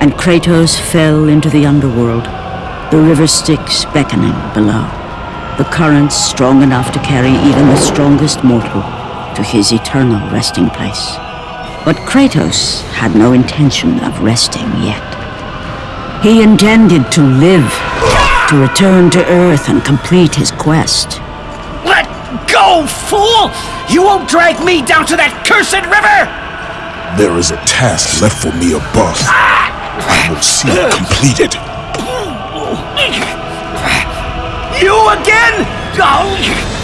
and Kratos fell into the underworld, the river Styx beckoning below, the currents strong enough to carry even the strongest mortal to his eternal resting place. But Kratos had no intention of resting yet. He intended to live, to return to Earth and complete his quest. Let go, fool! You won't drag me down to that cursed river! There is a task left for me above. Ah! I will see it completed. You again? Oh.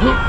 嗯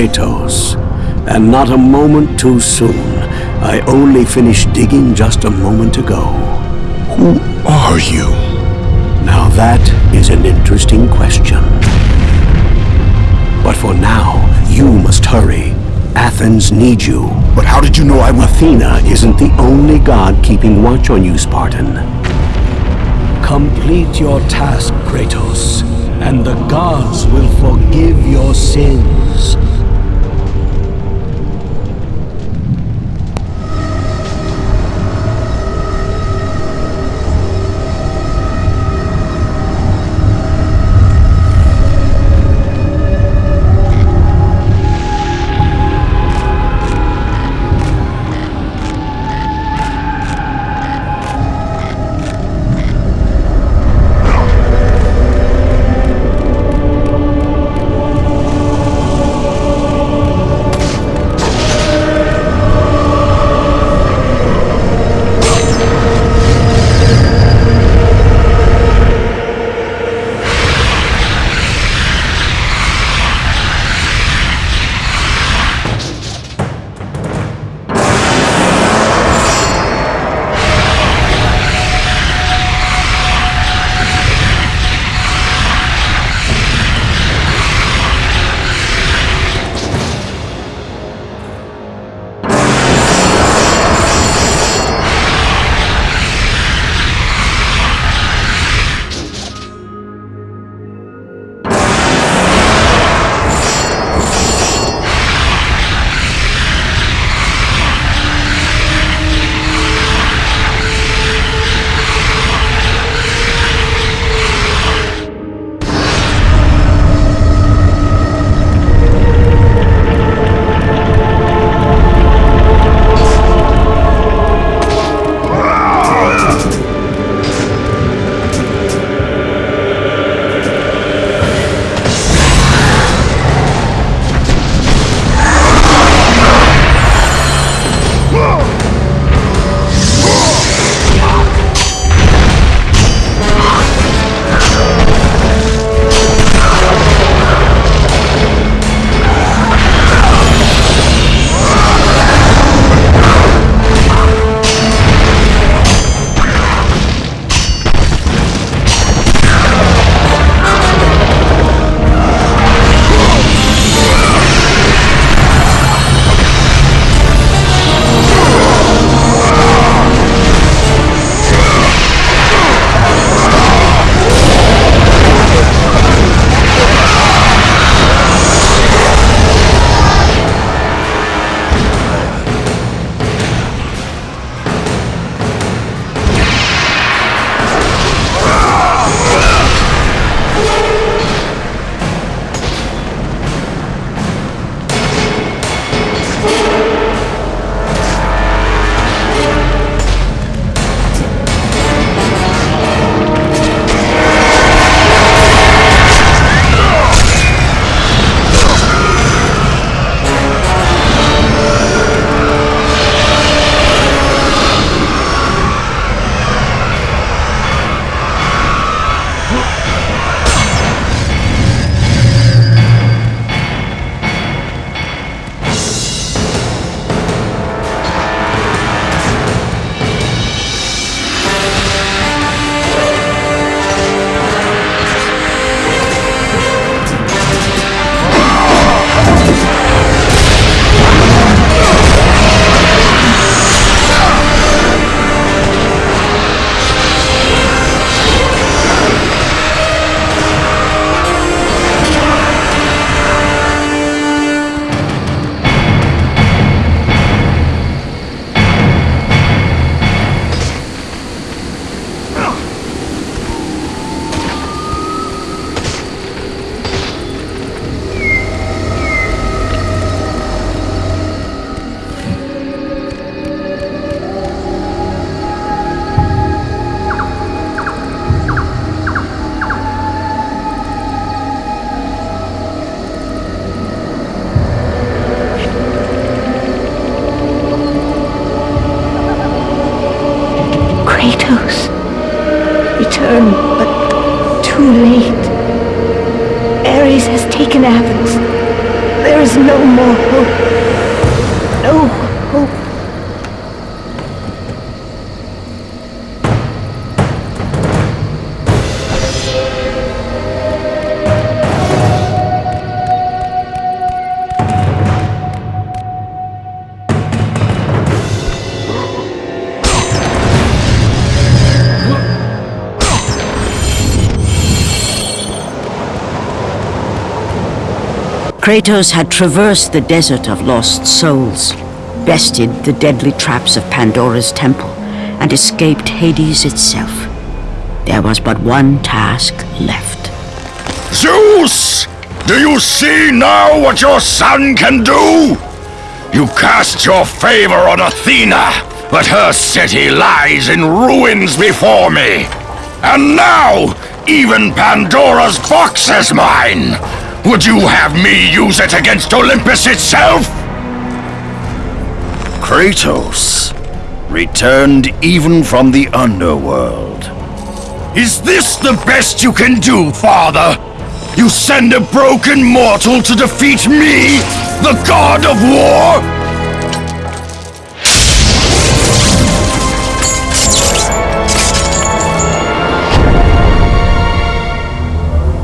Kratos. And not a moment too soon. I only finished digging just a moment ago. Who are you? Now that is an interesting question. But for now, you must hurry. Athens needs you. But how did you know I. Athena isn't the only god keeping watch on you, Spartan. Complete your task, Kratos, and the gods will forgive your sins. Kratos had traversed the desert of lost souls, bested the deadly traps of Pandora's temple, and escaped Hades itself. There was but one task left. Zeus! Do you see now what your son can do? You cast your favor on Athena, but her city lies in ruins before me. And now, even Pandora's box is mine! Would you have me use it against Olympus itself? Kratos, returned even from the underworld. Is this the best you can do, father? You send a broken mortal to defeat me, the god of war?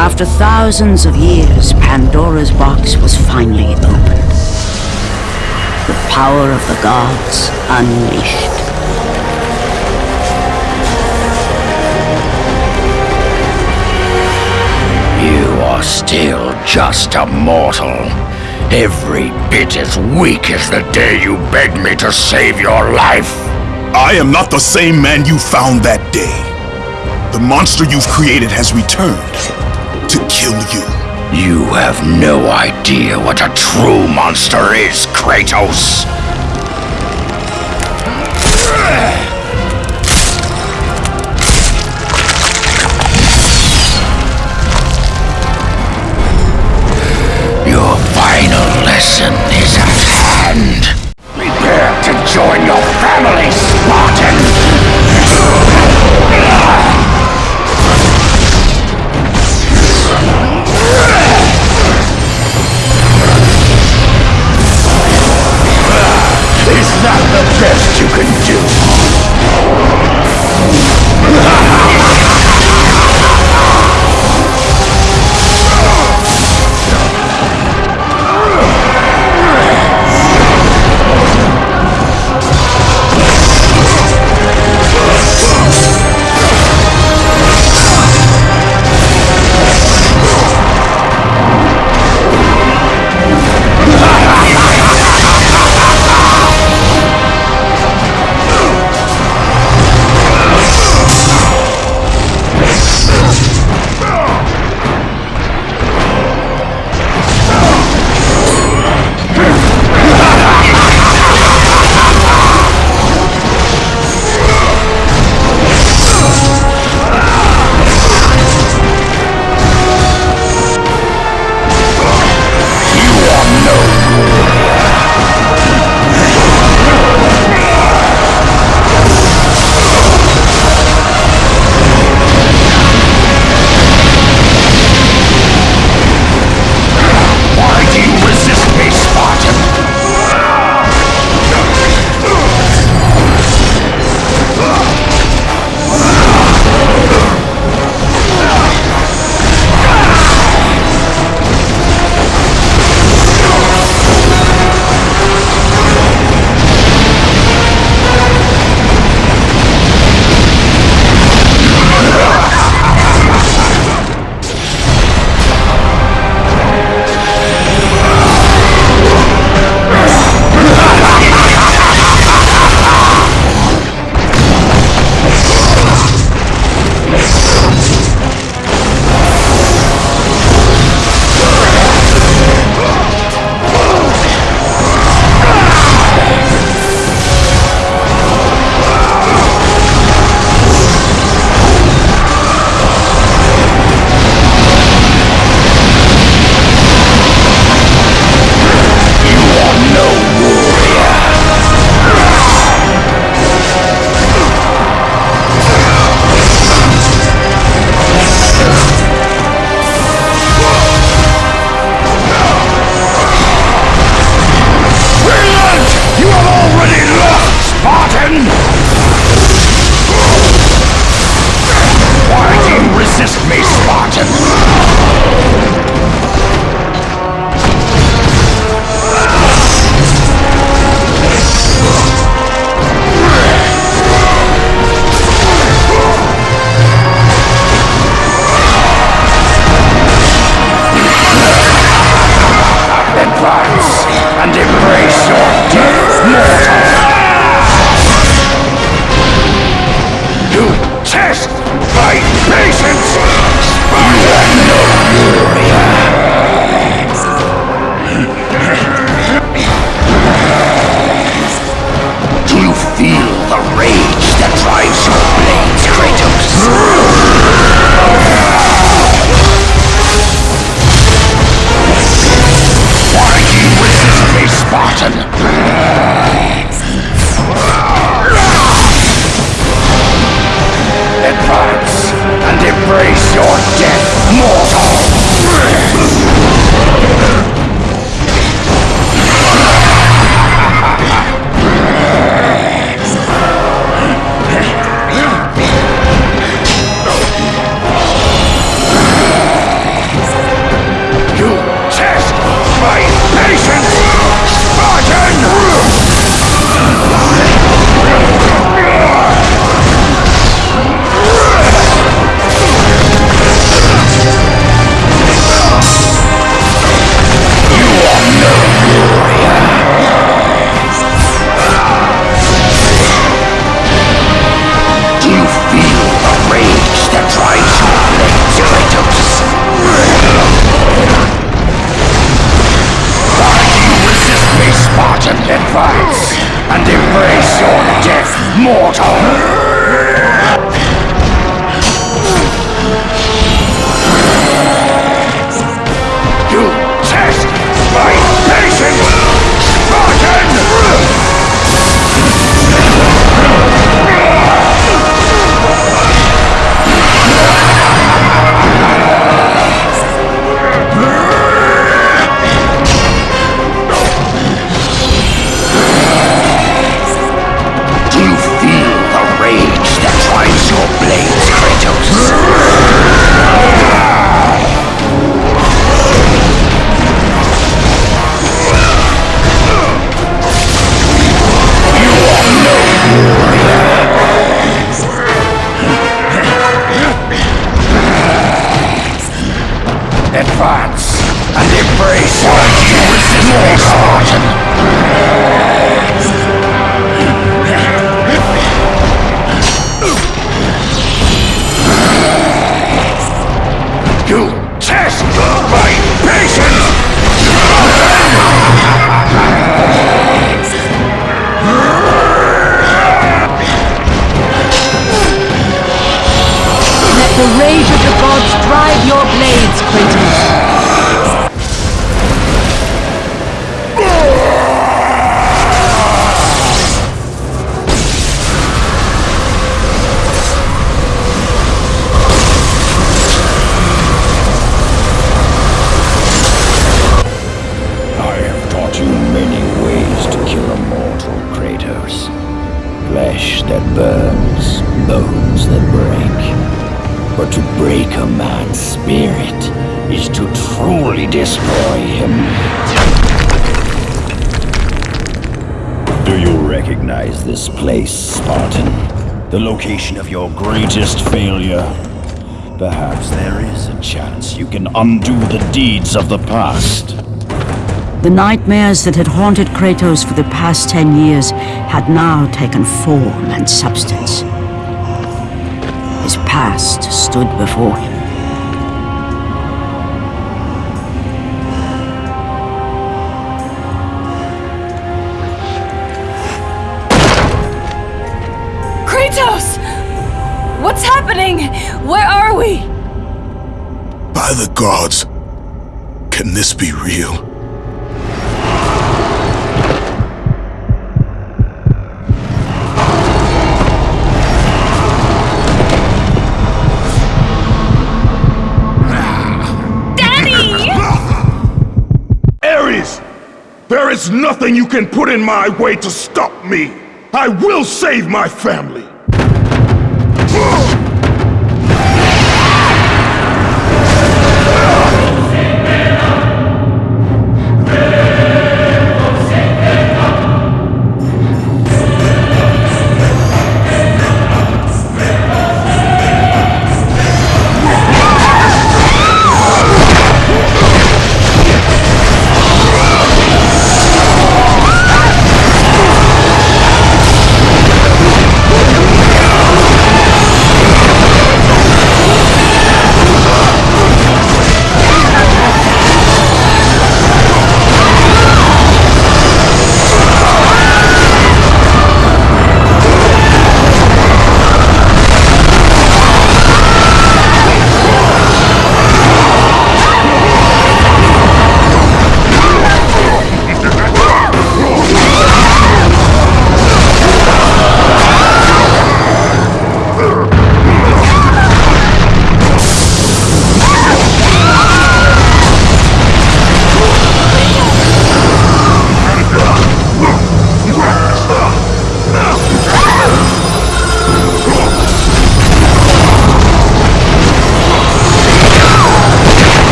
After thousands of years, Pandora's box was finally opened. The power of the gods unleashed. You are still just a mortal. Every bit as weak as the day you begged me to save your life. I am not the same man you found that day. The monster you've created has returned to kill you. You have no idea what a true monster is, Kratos. Your final lesson undo the deeds of the past. The nightmares that had haunted Kratos for the past ten years had now taken form and substance. His past stood before him. By the gods, can this be real? Daddy! Ares! There is nothing you can put in my way to stop me! I will save my family!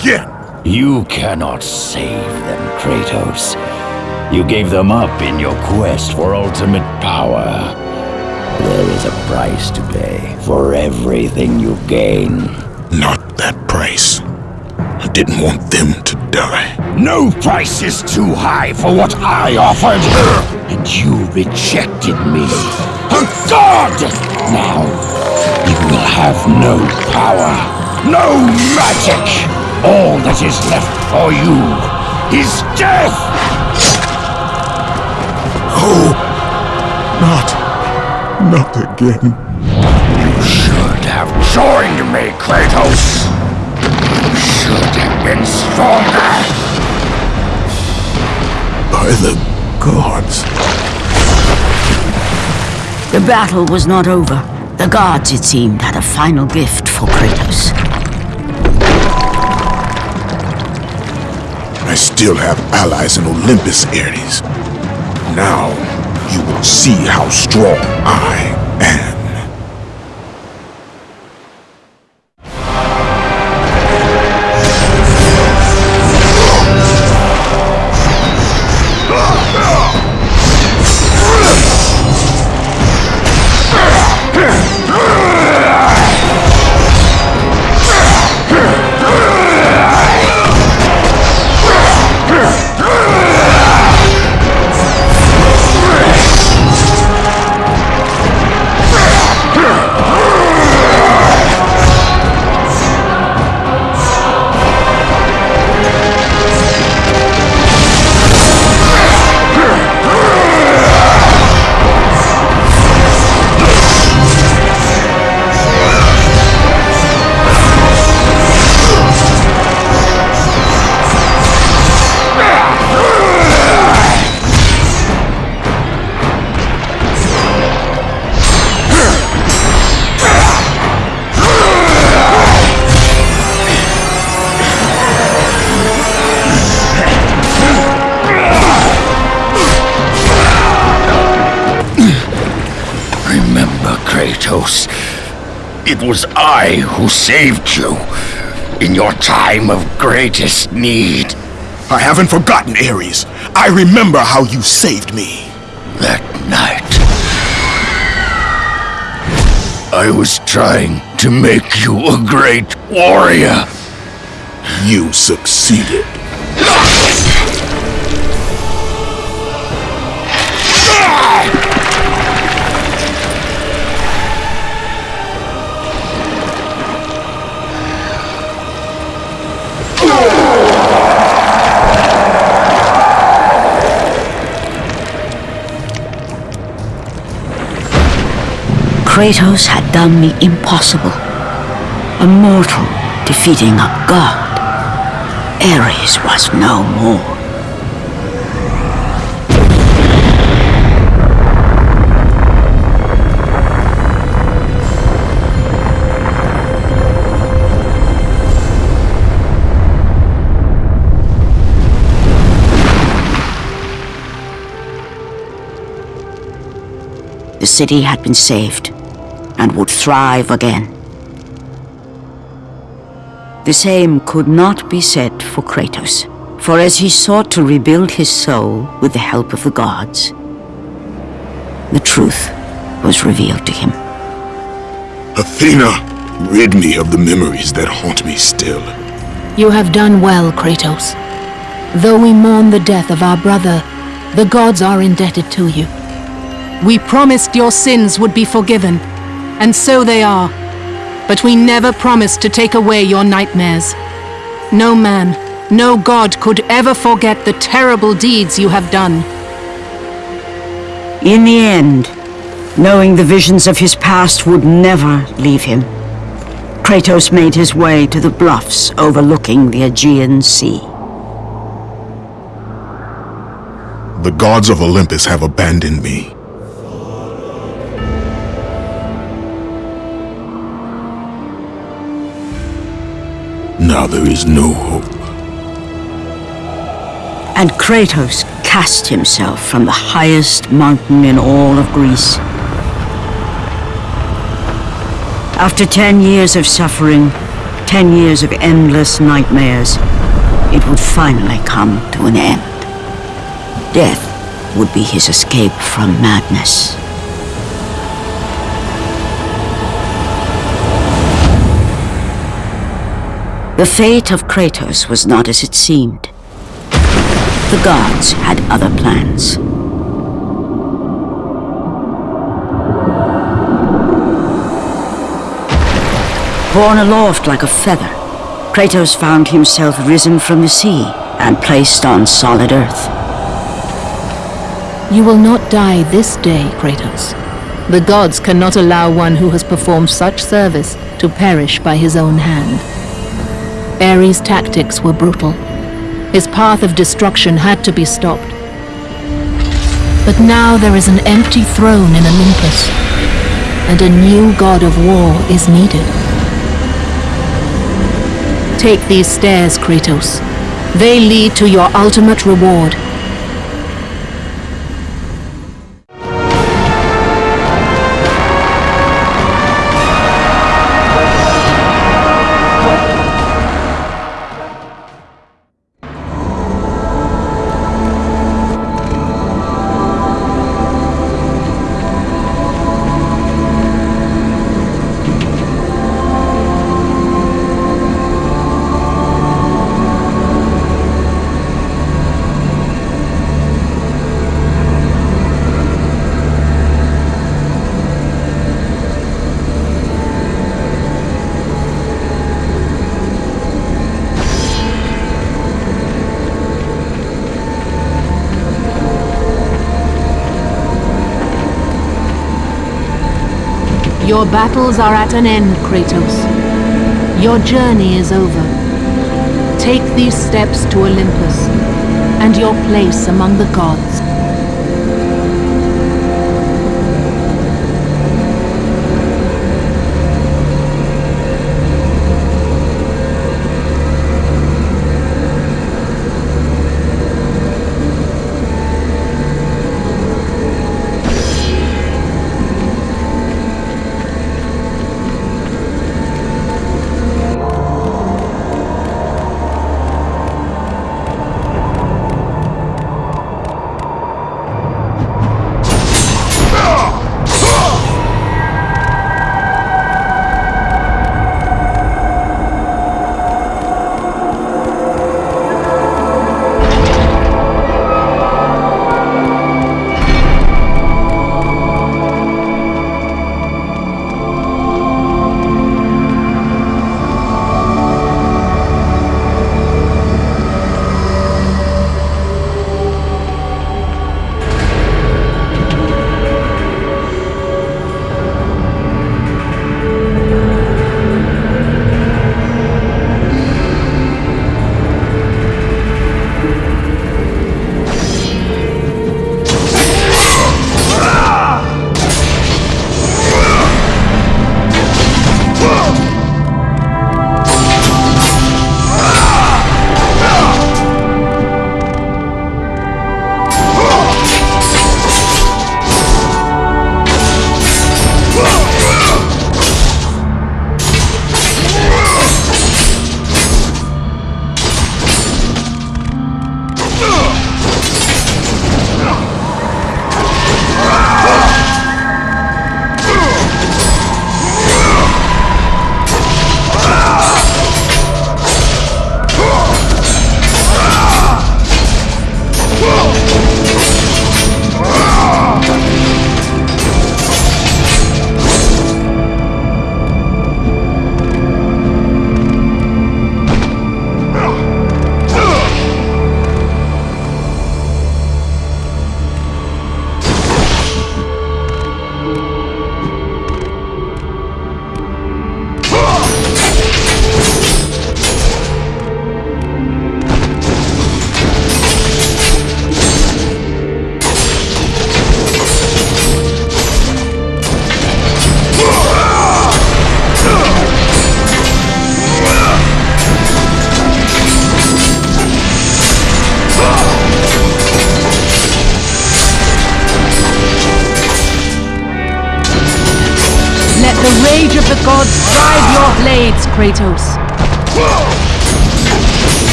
Again. You cannot save them, Kratos. You gave them up in your quest for ultimate power. There is a price to pay for everything you gain. Not that price. I didn't want them to die. No price is too high for what I offered. And you rejected me. A god! Now, you will have no power. No magic! All that is left for you is death! Oh, not, not again. You should have joined me, Kratos! You should have been stronger! By the gods. The battle was not over. The gods, it seemed, had a final gift for Kratos. I still have allies in Olympus, Ares. Now, you will see how strong I I who saved you in your time of greatest need. I haven't forgotten, Ares. I remember how you saved me. That night, I was trying to make you a great warrior. You succeeded. Kratos had done the impossible. A mortal defeating a god. Ares was no more. The city had been saved and would thrive again. The same could not be said for Kratos, for as he sought to rebuild his soul with the help of the gods, the truth was revealed to him. Athena, rid me of the memories that haunt me still. You have done well, Kratos. Though we mourn the death of our brother, the gods are indebted to you. We promised your sins would be forgiven, and so they are. But we never promised to take away your nightmares. No man, no god could ever forget the terrible deeds you have done. In the end, knowing the visions of his past would never leave him, Kratos made his way to the bluffs overlooking the Aegean Sea. The gods of Olympus have abandoned me. Now there is no hope. And Kratos cast himself from the highest mountain in all of Greece. After ten years of suffering, ten years of endless nightmares, it would finally come to an end. Death would be his escape from madness. The fate of Kratos was not as it seemed. The gods had other plans. Borne aloft like a feather, Kratos found himself risen from the sea and placed on solid earth. You will not die this day, Kratos. The gods cannot allow one who has performed such service to perish by his own hand. Ares' tactics were brutal. His path of destruction had to be stopped. But now there is an empty throne in Olympus, and a new god of war is needed. Take these stairs, Kratos. They lead to your ultimate reward. Battles are at an end, Kratos. Your journey is over. Take these steps to Olympus, and your place among the gods.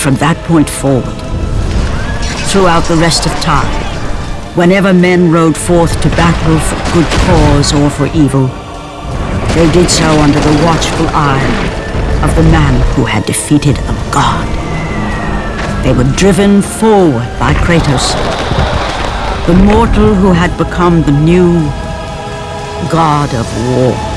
From that point forward, throughout the rest of time, whenever men rode forth to battle for good cause or for evil, they did so under the watchful eye of the man who had defeated a god. They were driven forward by Kratos, the mortal who had become the new god of war.